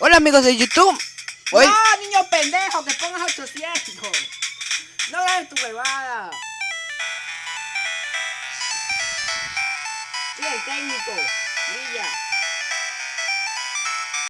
Hola amigos de YouTube. Hoy... No, niño pendejo, que pongas 800. No hagas tu huevada. Sí, el técnico.